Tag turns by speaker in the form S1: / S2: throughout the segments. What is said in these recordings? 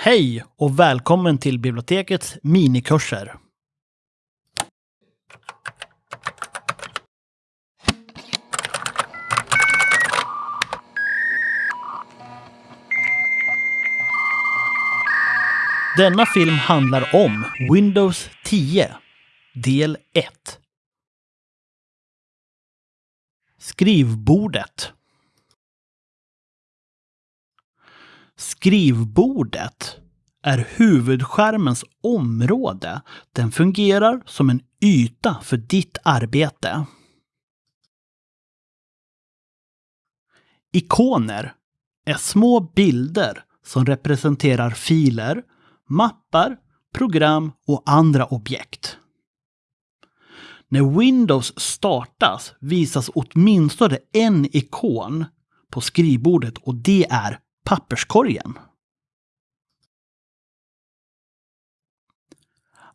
S1: Hej och välkommen till bibliotekets minikurser. Denna film handlar om Windows 10, del 1. Skrivbordet. Skrivbordet är huvudskärmens område. Den fungerar som en yta för ditt arbete. Ikoner är små bilder som representerar filer, mappar, program och andra objekt. När Windows startas visas åtminstone en ikon på skrivbordet och det är papperskorgen.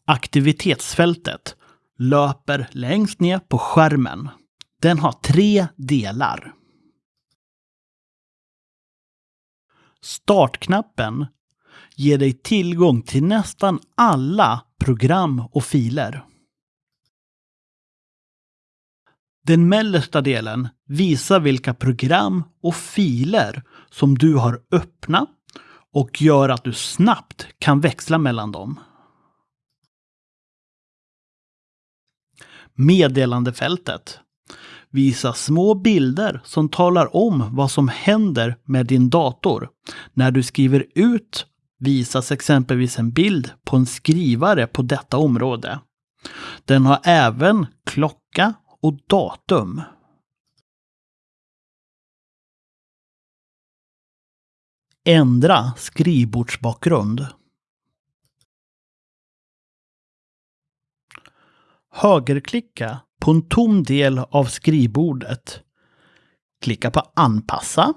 S1: Aktivitetsfältet löper längst ner på skärmen. Den har tre delar. Startknappen ger dig tillgång till nästan alla program och filer. Den mellersta delen visar vilka program och filer som du har öppna och gör att du snabbt kan växla mellan dem. Meddelandefältet visar små bilder som talar om vad som händer med din dator. När du skriver ut visas exempelvis en bild på en skrivare på detta område. Den har även klocka och datum. Ändra skrivbordsbakgrund. Högerklicka på en tom del av skrivbordet. Klicka på Anpassa.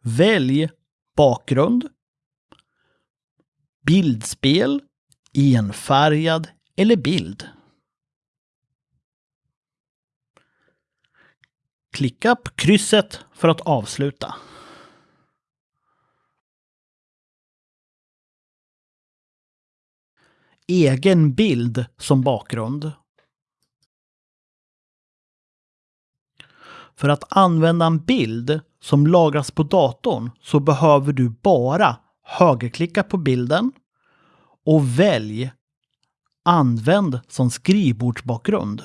S1: Välj bakgrund, bildspel, enfärgad eller bild. Klicka på krysset för att avsluta. Egen bild som bakgrund. För att använda en bild som lagras på datorn så behöver du bara högerklicka på bilden och välj Använd som skrivbordsbakgrund.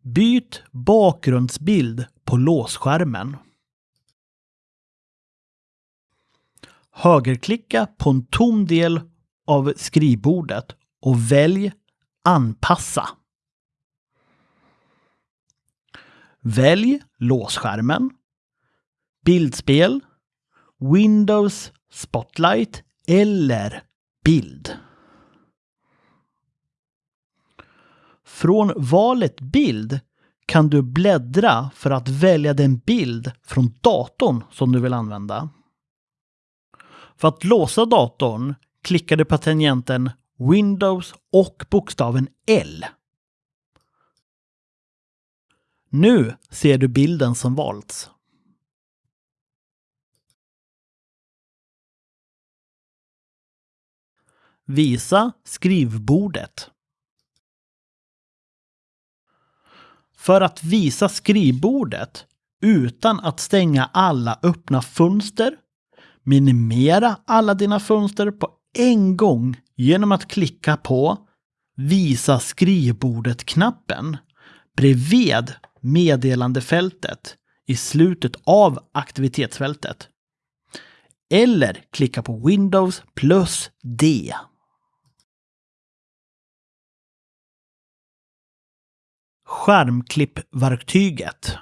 S1: Byt bakgrundsbild på låsskärmen. Högerklicka på en tom del av skrivbordet och välj Anpassa. Välj låsskärmen, bildspel, Windows Spotlight eller bild. Från valet bild kan du bläddra för att välja den bild från datorn som du vill använda. För att låsa datorn klickar du på tangenten Windows och bokstaven L. Nu ser du bilden som valts. Visa skrivbordet. För att visa skrivbordet utan att stänga alla öppna fönster, minimera alla dina fönster på en gång genom att klicka på Visa skrivbordet-knappen bredvid meddelandefältet i slutet av aktivitetsfältet. Eller klicka på Windows plus D. Skärmklippverktyget.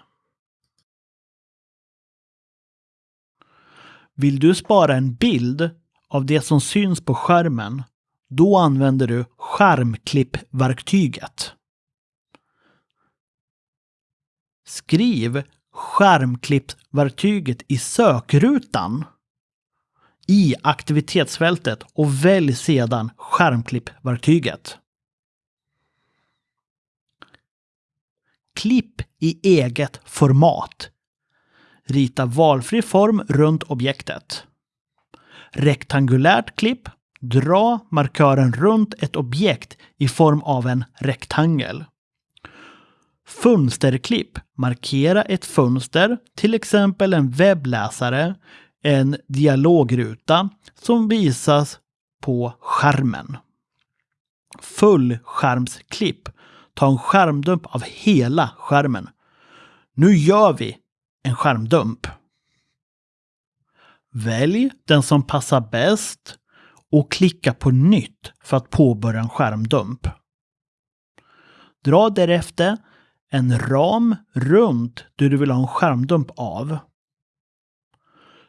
S1: Vill du spara en bild av det som syns på skärmen, då använder du skärmklippverktyget. Skriv skärmklippverktyget i sökrutan i aktivitetsfältet och välj sedan skärmklippverktyget. Klipp i eget format. Rita valfri form runt objektet. Rektangulärt klipp. Dra markören runt ett objekt i form av en rektangel. Fönsterklipp. Markera ett fönster, till exempel en webbläsare, en dialogruta som visas på skärmen. Fullskärmsklipp. Ta en skärmdump av hela skärmen. Nu gör vi en skärmdump. Välj den som passar bäst och klicka på nytt för att påbörja en skärmdump. Dra därefter en ram runt det du vill ha en skärmdump av.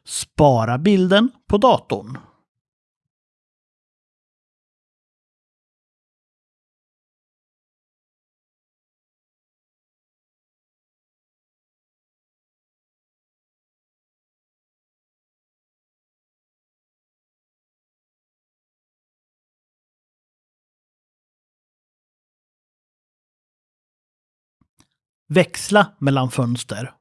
S1: Spara bilden på datorn. Växla mellan fönster.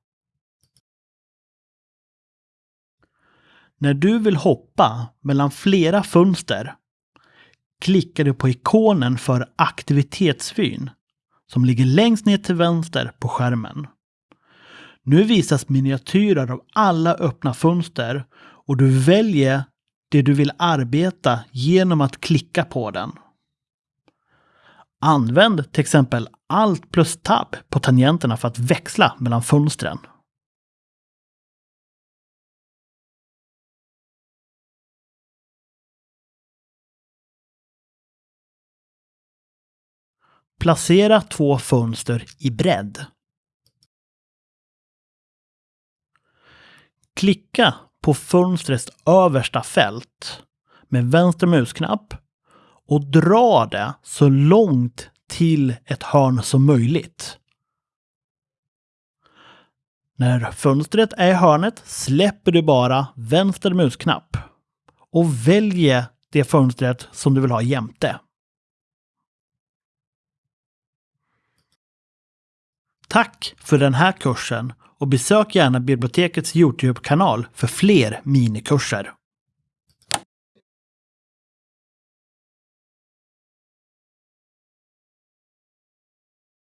S1: När du vill hoppa mellan flera fönster klickar du på ikonen för aktivitetsvyn som ligger längst ner till vänster på skärmen. Nu visas miniatyrer av alla öppna fönster och du väljer det du vill arbeta genom att klicka på den. Använd till exempel Alt plus Tab på tangenterna för att växla mellan fönstren. Placera två fönster i bredd. Klicka på fönstrets översta fält med vänster musknapp och dra det så långt till ett hörn som möjligt. När fönstret är i hörnet släpper du bara vänster musknapp och väljer det fönstret som du vill ha jämte. Tack för den här kursen och besök gärna bibliotekets Youtube-kanal för fler minikurser.